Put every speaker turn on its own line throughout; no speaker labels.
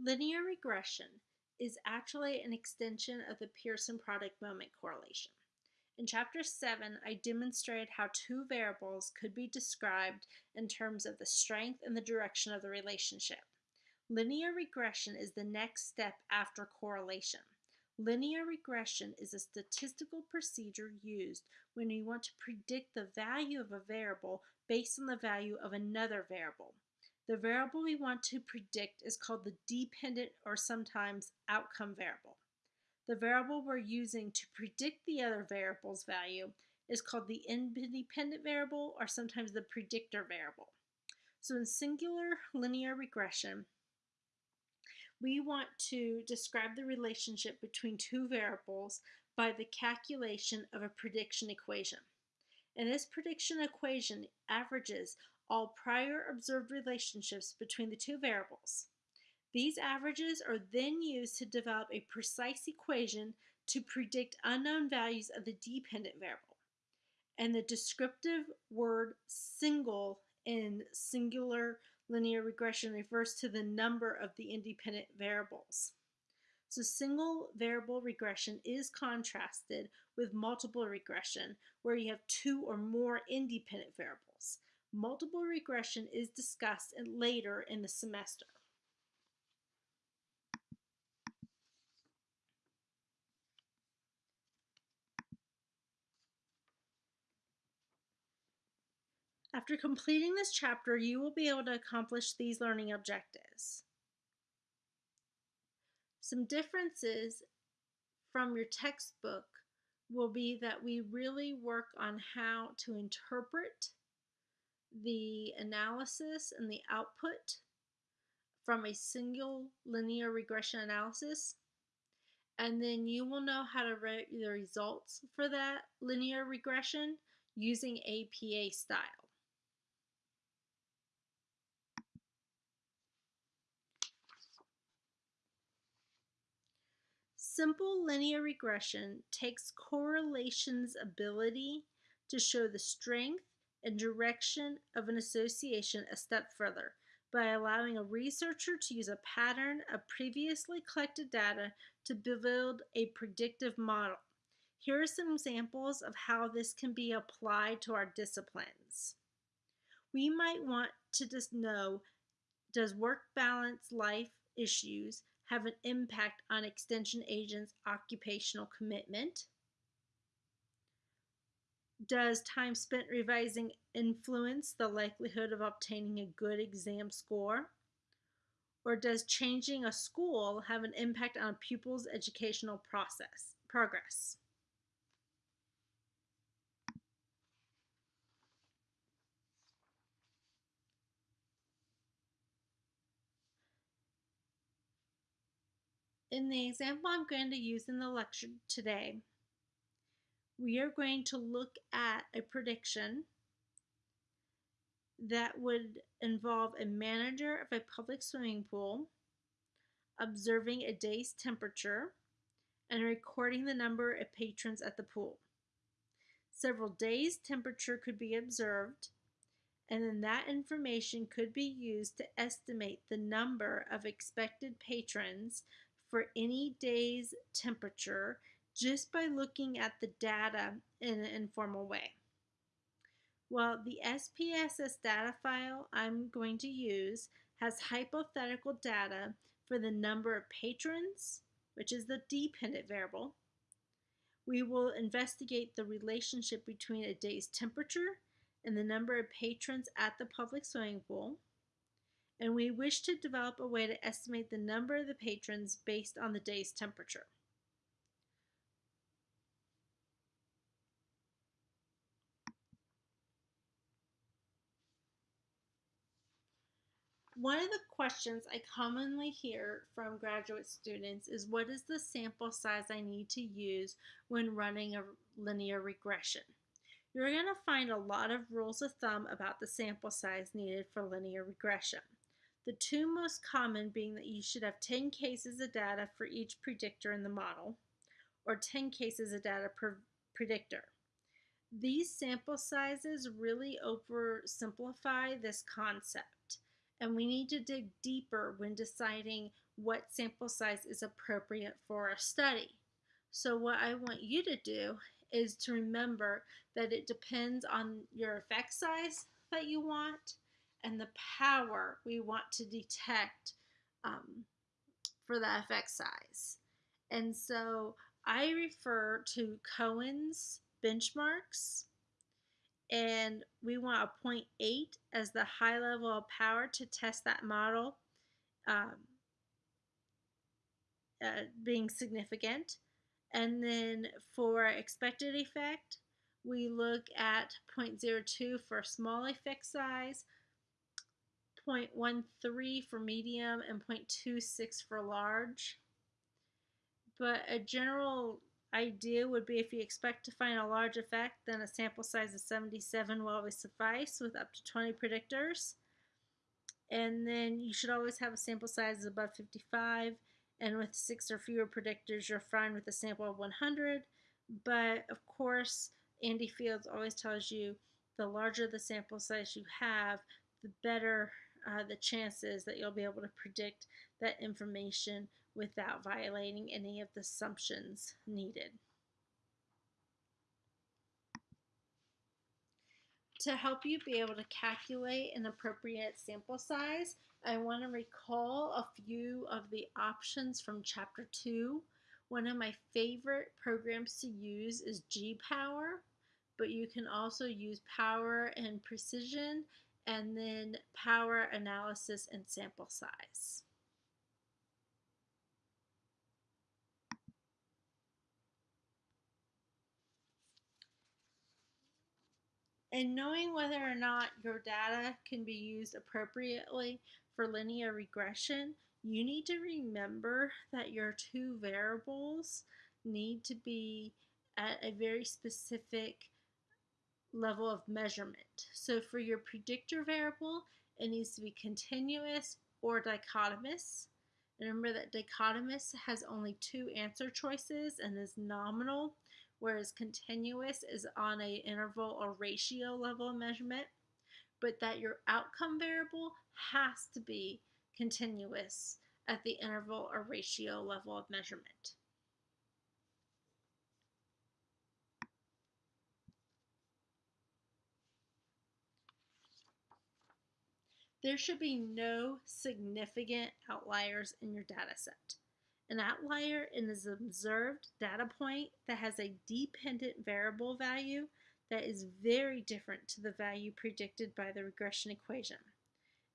Linear regression is actually an extension of the Pearson product moment correlation. In Chapter 7, I demonstrated how two variables could be described in terms of the strength and the direction of the relationship. Linear regression is the next step after correlation. Linear regression is a statistical procedure used when you want to predict the value of a variable based on the value of another variable. The variable we want to predict is called the dependent or sometimes outcome variable. The variable we're using to predict the other variable's value is called the independent variable or sometimes the predictor variable. So in singular linear regression, we want to describe the relationship between two variables by the calculation of a prediction equation. And this prediction equation averages all prior observed relationships between the two variables. These averages are then used to develop a precise equation to predict unknown values of the dependent variable. And the descriptive word single in singular linear regression refers to the number of the independent variables. So single variable regression is contrasted with multiple regression, where you have two or more independent variables. Multiple regression is discussed later in the semester. After completing this chapter, you will be able to accomplish these learning objectives. Some differences from your textbook will be that we really work on how to interpret the analysis and the output from a single linear regression analysis. And then you will know how to write the results for that linear regression using APA style. Simple linear regression takes correlation's ability to show the strength and direction of an association a step further by allowing a researcher to use a pattern of previously collected data to build a predictive model. Here are some examples of how this can be applied to our disciplines. We might want to just know, does work balance life issues have an impact on extension agents' occupational commitment? Does time spent revising influence the likelihood of obtaining a good exam score? Or does changing a school have an impact on a pupil's educational process progress? In the example I'm going to use in the lecture today, we are going to look at a prediction that would involve a manager of a public swimming pool observing a day's temperature and recording the number of patrons at the pool. Several days' temperature could be observed, and then that information could be used to estimate the number of expected patrons for any day's temperature just by looking at the data in an informal way. Well, the SPSS data file I'm going to use has hypothetical data for the number of patrons, which is the dependent variable. We will investigate the relationship between a day's temperature and the number of patrons at the public swimming pool. And we wish to develop a way to estimate the number of the patrons based on the day's temperature. One of the questions I commonly hear from graduate students is what is the sample size I need to use when running a linear regression? You're going to find a lot of rules of thumb about the sample size needed for linear regression. The two most common being that you should have 10 cases of data for each predictor in the model, or 10 cases of data per predictor. These sample sizes really oversimplify this concept and we need to dig deeper when deciding what sample size is appropriate for our study. So what I want you to do is to remember that it depends on your effect size that you want and the power we want to detect um, for the effect size. And so I refer to Cohen's benchmarks and we want a 0.8 as the high level of power to test that model um, uh, being significant. And then for expected effect, we look at 0.02 for small effect size, 0.13 for medium, and 0.26 for large. But a general idea would be if you expect to find a large effect, then a sample size of 77 will always suffice with up to 20 predictors. And then you should always have a sample size above 55 and with six or fewer predictors, you're fine with a sample of 100. But of course, Andy Fields always tells you the larger the sample size you have, the better uh, the chances that you'll be able to predict that information without violating any of the assumptions needed. To help you be able to calculate an appropriate sample size, I want to recall a few of the options from Chapter 2. One of my favorite programs to use is G-Power, but you can also use Power and Precision, and then Power Analysis and Sample Size. And knowing whether or not your data can be used appropriately for linear regression, you need to remember that your two variables need to be at a very specific level of measurement. So for your predictor variable, it needs to be continuous or dichotomous. Remember that dichotomous has only two answer choices and is nominal, whereas continuous is on a interval or ratio level of measurement but that your outcome variable has to be continuous at the interval or ratio level of measurement. There should be no significant outliers in your data set. An outlier is an observed data point that has a dependent variable value that is very different to the value predicted by the regression equation.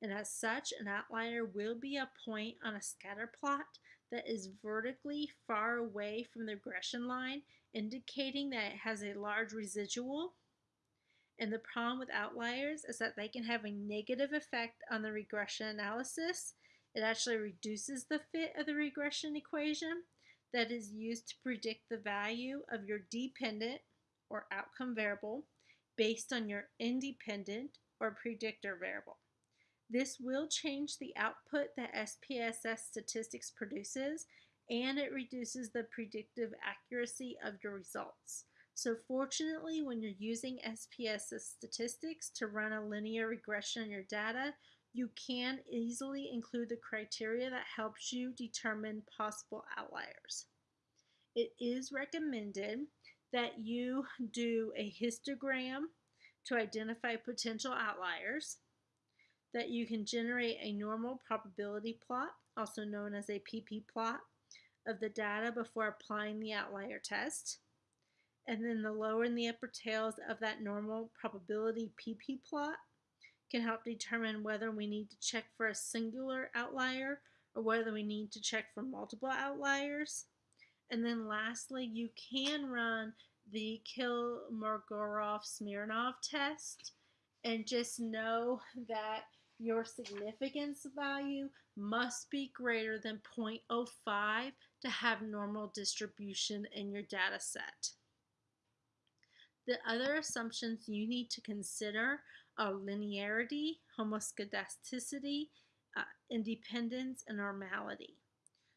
And as such, an outlier will be a point on a scatter plot that is vertically far away from the regression line, indicating that it has a large residual. And the problem with outliers is that they can have a negative effect on the regression analysis. It actually reduces the fit of the regression equation that is used to predict the value of your dependent or outcome variable based on your independent or predictor variable. This will change the output that SPSS statistics produces and it reduces the predictive accuracy of your results. So fortunately, when you're using SPSS statistics to run a linear regression on your data, you can easily include the criteria that helps you determine possible outliers. It is recommended that you do a histogram to identify potential outliers, that you can generate a normal probability plot, also known as a PP plot, of the data before applying the outlier test, and then the lower and the upper tails of that normal probability PP plot can help determine whether we need to check for a singular outlier or whether we need to check for multiple outliers. And then lastly, you can run the Kolmogorov-Smirnov test and just know that your significance value must be greater than 0.05 to have normal distribution in your data set. The other assumptions you need to consider linearity, homoscedasticity, uh, independence, and normality.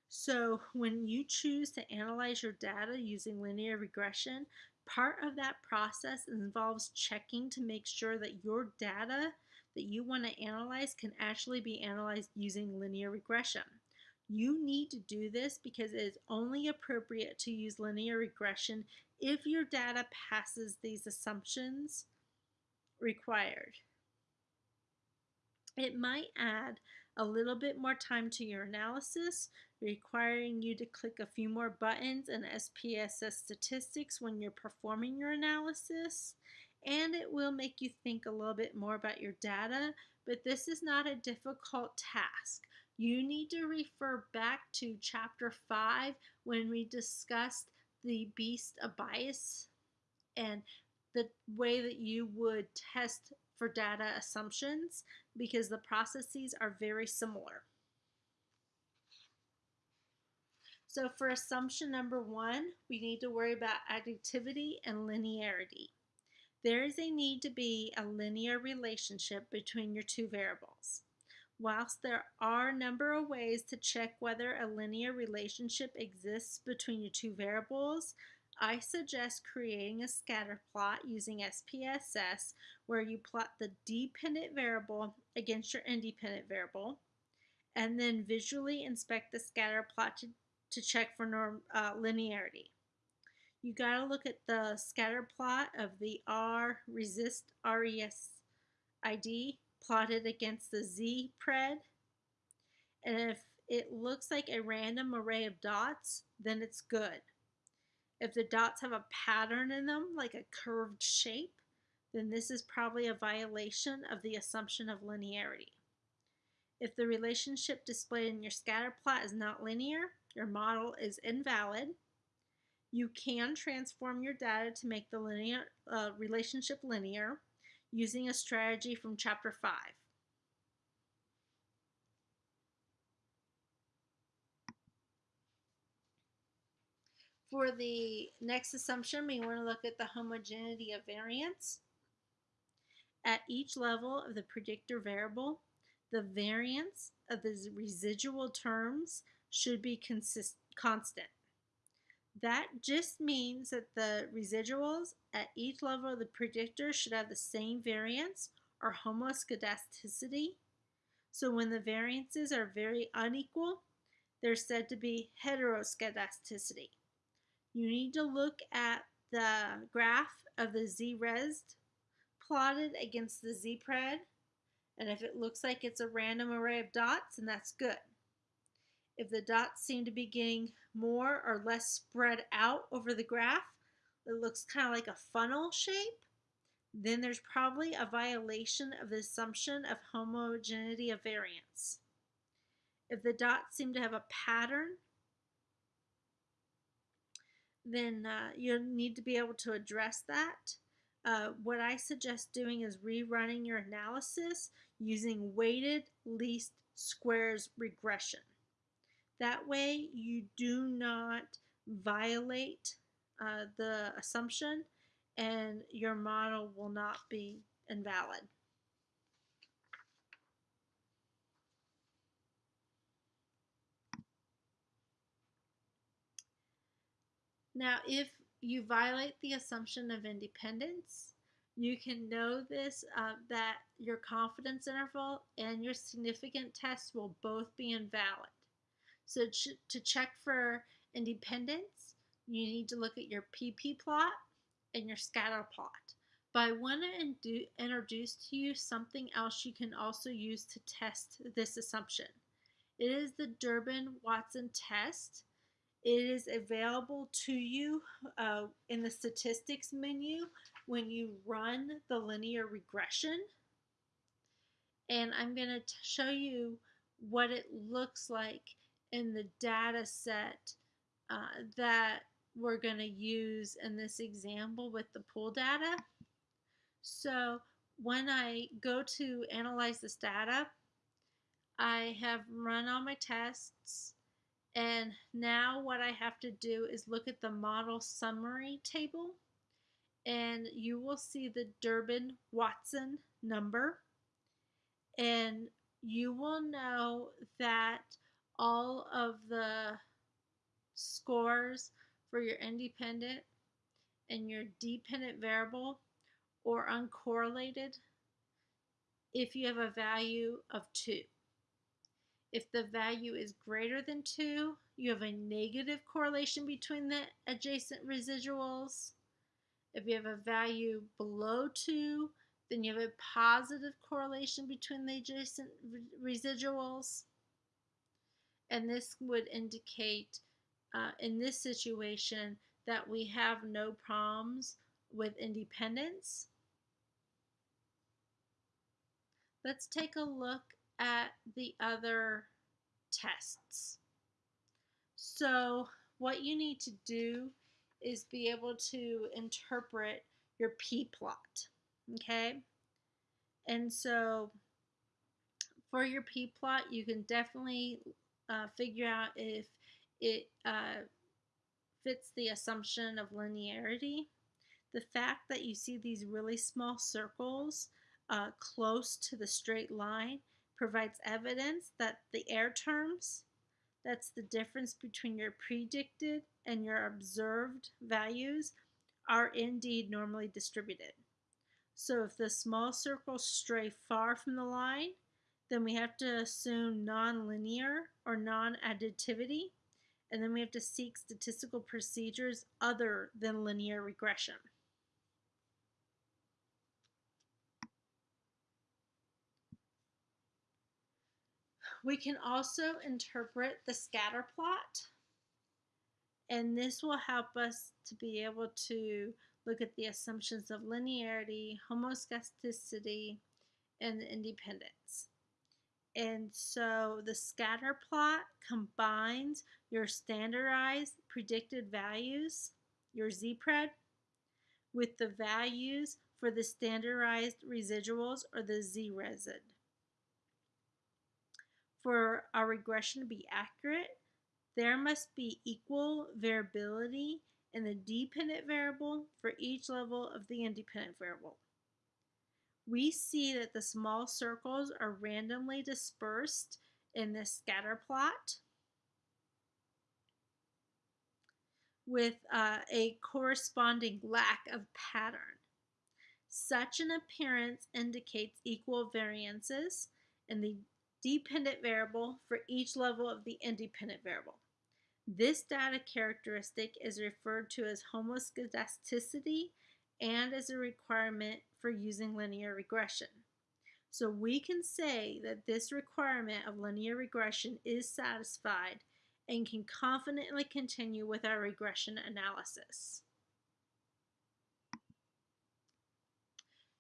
So when you choose to analyze your data using linear regression, part of that process involves checking to make sure that your data that you want to analyze can actually be analyzed using linear regression. You need to do this because it is only appropriate to use linear regression if your data passes these assumptions required. It might add a little bit more time to your analysis, requiring you to click a few more buttons in SPSS statistics when you're performing your analysis, and it will make you think a little bit more about your data, but this is not a difficult task. You need to refer back to chapter 5 when we discussed the beast of bias and the way that you would test for data assumptions because the processes are very similar. So for assumption number one, we need to worry about additivity and linearity. There is a need to be a linear relationship between your two variables. Whilst there are a number of ways to check whether a linear relationship exists between your two variables, I suggest creating a scatter plot using SPSS where you plot the dependent variable against your independent variable and then visually inspect the scatter plot to, to check for norm, uh, linearity. You got to look at the scatter plot of the R resist RES ID plotted against the Z pred. And if it looks like a random array of dots, then it's good. If the dots have a pattern in them, like a curved shape, then this is probably a violation of the assumption of linearity. If the relationship displayed in your scatter plot is not linear, your model is invalid. You can transform your data to make the linear uh, relationship linear using a strategy from chapter 5. For the next assumption, we want to look at the homogeneity of variance. At each level of the predictor variable, the variance of the residual terms should be constant. That just means that the residuals at each level of the predictor should have the same variance or homoscedasticity. So when the variances are very unequal, they're said to be heteroscedasticity you need to look at the graph of the z-res plotted against the z-pred and if it looks like it's a random array of dots then that's good. If the dots seem to be getting more or less spread out over the graph, it looks kind of like a funnel shape, then there's probably a violation of the assumption of homogeneity of variance. If the dots seem to have a pattern then uh, you'll need to be able to address that. Uh, what I suggest doing is rerunning your analysis using weighted least squares regression. That way you do not violate uh, the assumption and your model will not be invalid. Now, if you violate the assumption of independence, you can know this uh, that your confidence interval and your significant test will both be invalid. So ch to check for independence, you need to look at your PP plot and your scatter plot. But I want to introduce to you something else you can also use to test this assumption. It is the Durbin-Watson test it is available to you uh, in the statistics menu when you run the linear regression. And I'm going to show you what it looks like in the data set uh, that we're going to use in this example with the pool data. So when I go to analyze this data, I have run all my tests and now what I have to do is look at the model summary table and you will see the Durbin-Watson number and you will know that all of the scores for your independent and your dependent variable or uncorrelated if you have a value of 2. If the value is greater than 2, you have a negative correlation between the adjacent residuals. If you have a value below 2, then you have a positive correlation between the adjacent residuals. And this would indicate, uh, in this situation, that we have no problems with independence. Let's take a look at the other tests. So what you need to do is be able to interpret your p-plot, okay? And so for your p-plot, you can definitely uh, figure out if it uh, fits the assumption of linearity. The fact that you see these really small circles uh, close to the straight line provides evidence that the error terms, that's the difference between your predicted and your observed values, are indeed normally distributed. So if the small circles stray far from the line, then we have to assume nonlinear or non-additivity, and then we have to seek statistical procedures other than linear regression. We can also interpret the scatter plot, and this will help us to be able to look at the assumptions of linearity, homoscedasticity, and independence. And so the scatter plot combines your standardized predicted values, your z-pred, with the values for the standardized residuals or the z-resid. For our regression to be accurate, there must be equal variability in the dependent variable for each level of the independent variable. We see that the small circles are randomly dispersed in this scatter plot with uh, a corresponding lack of pattern. Such an appearance indicates equal variances in the dependent variable for each level of the independent variable. This data characteristic is referred to as homoscedasticity and as a requirement for using linear regression. So we can say that this requirement of linear regression is satisfied and can confidently continue with our regression analysis.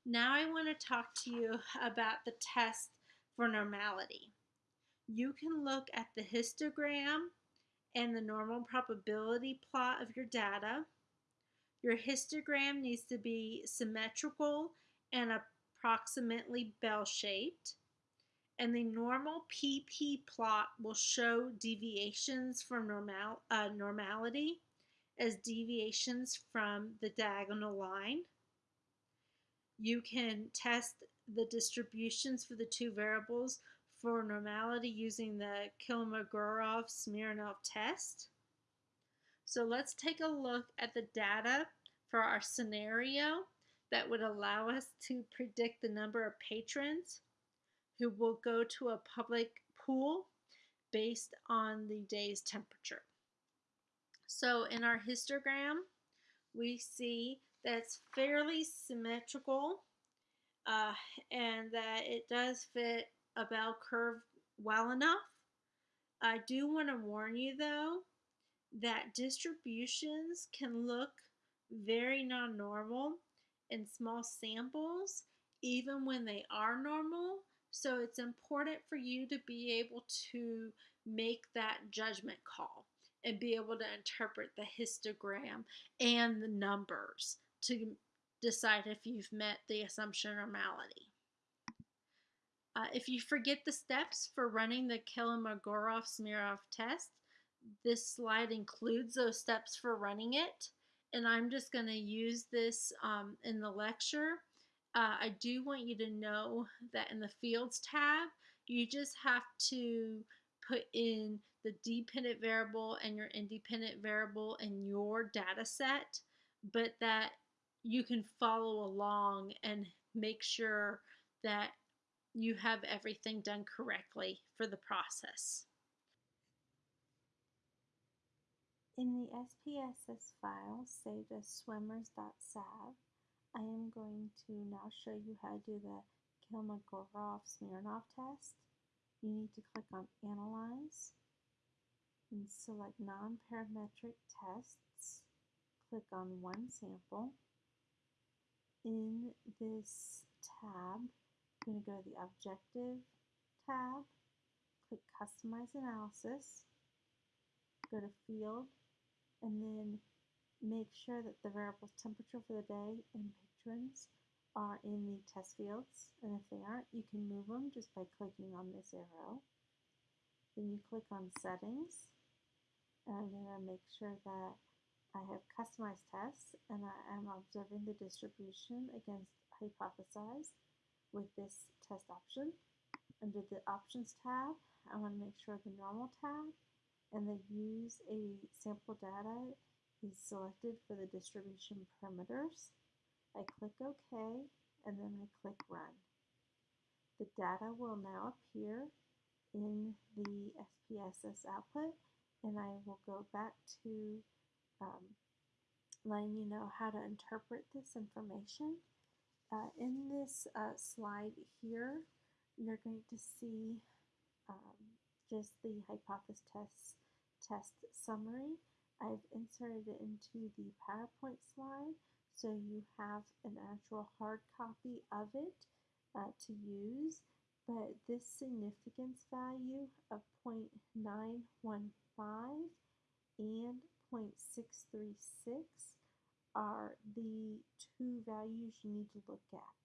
Now I want to talk to you about the test for normality. You can look at the histogram and the normal probability plot of your data. Your histogram needs to be symmetrical and approximately bell-shaped. And the normal PP plot will show deviations from normal, uh, normality as deviations from the diagonal line. You can test the distributions for the two variables for normality using the Kolmogorov-Smirnov test. So let's take a look at the data for our scenario that would allow us to predict the number of patrons who will go to a public pool based on the day's temperature. So in our histogram, we see that's fairly symmetrical uh, and that it does fit a bell curve well enough. I do want to warn you though that distributions can look very non-normal in small samples even when they are normal. So it's important for you to be able to make that judgment call and be able to interpret the histogram and the numbers to decide if you've met the assumption normality. Uh, if you forget the steps for running the Kolmogorov-Smirnov test, this slide includes those steps for running it, and I'm just going to use this um, in the lecture. Uh, I do want you to know that in the Fields tab, you just have to put in the dependent variable and your independent variable in your data set, but that you can follow along and make sure that you have everything done correctly for the process. In the SPSS file saved as swimmers.sav, I am going to now show you how to do the Kolmogorov-Smirnov test. You need to click on Analyze and select Non-Parametric Tests. Click on One Sample. In this tab, I'm going to go to the Objective tab, click Customize Analysis, go to Field, and then make sure that the variables temperature for the day and patrons are in the test fields. And if they aren't, you can move them just by clicking on this arrow. Then you click on Settings. And I'm going to make sure that I have customized tests and I am observing the distribution against hypothesized with this test option. Under the Options tab, I want to make sure the Normal tab and the use a sample data is selected for the distribution parameters. I click OK and then I click Run. The data will now appear in the SPSS output and I will go back to um, letting you know how to interpret this information. Uh, in this uh, slide here, you're going to see um, just the hypothesis test test summary. I've inserted it into the PowerPoint slide so you have an actual hard copy of it uh, to use but this significance value of 0.915 and 0.636 are the two values you need to look at.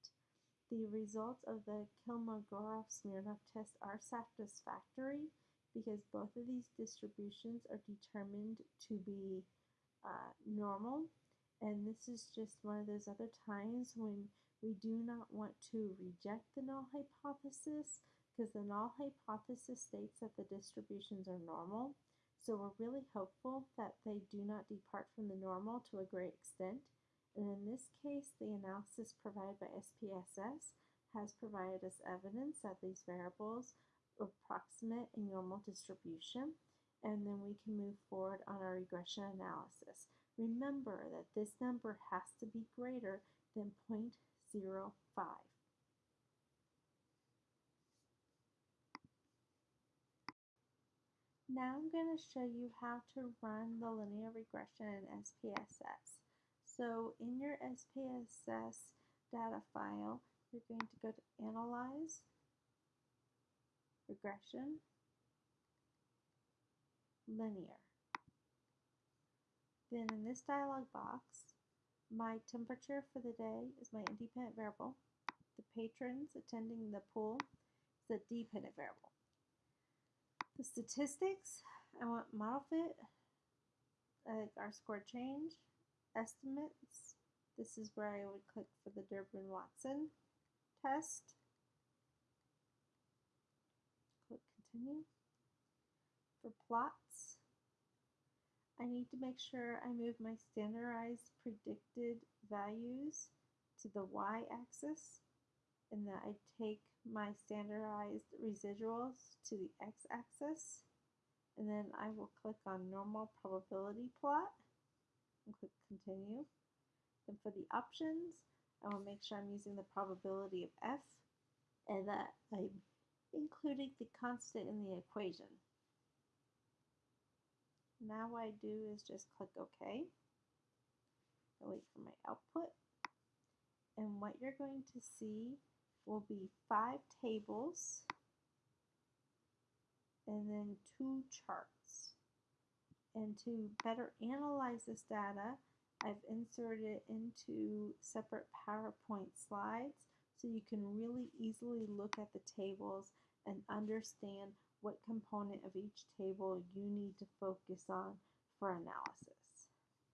The results of the Kolmogorov-Smirnov test are satisfactory because both of these distributions are determined to be uh, normal. And this is just one of those other times when we do not want to reject the null hypothesis because the null hypothesis states that the distributions are normal. So we're really hopeful that they do not depart from the normal to a great extent. And in this case, the analysis provided by SPSS has provided us evidence that these variables approximate a normal distribution, and then we can move forward on our regression analysis. Remember that this number has to be greater than 0.05. Now I'm going to show you how to run the linear regression in SPSS. So in your SPSS data file, you're going to go to Analyze, regression, linear. Then in this dialog box, my temperature for the day is my independent variable. The patrons attending the pool is a dependent variable. The statistics, I want model fit, uh, R-squared change, estimates. This is where I would click for the Durbin-Watson test. Click continue. For plots, I need to make sure I move my standardized predicted values to the y-axis and that I take my standardized residuals to the x-axis and then I will click on normal probability plot and click continue. Then for the options, I will make sure I'm using the probability of f and that I'm including the constant in the equation. Now what I do is just click OK. Wait for my output. And what you're going to see will be five tables and then two charts. And to better analyze this data, I've inserted it into separate PowerPoint slides so you can really easily look at the tables and understand what component of each table you need to focus on for analysis.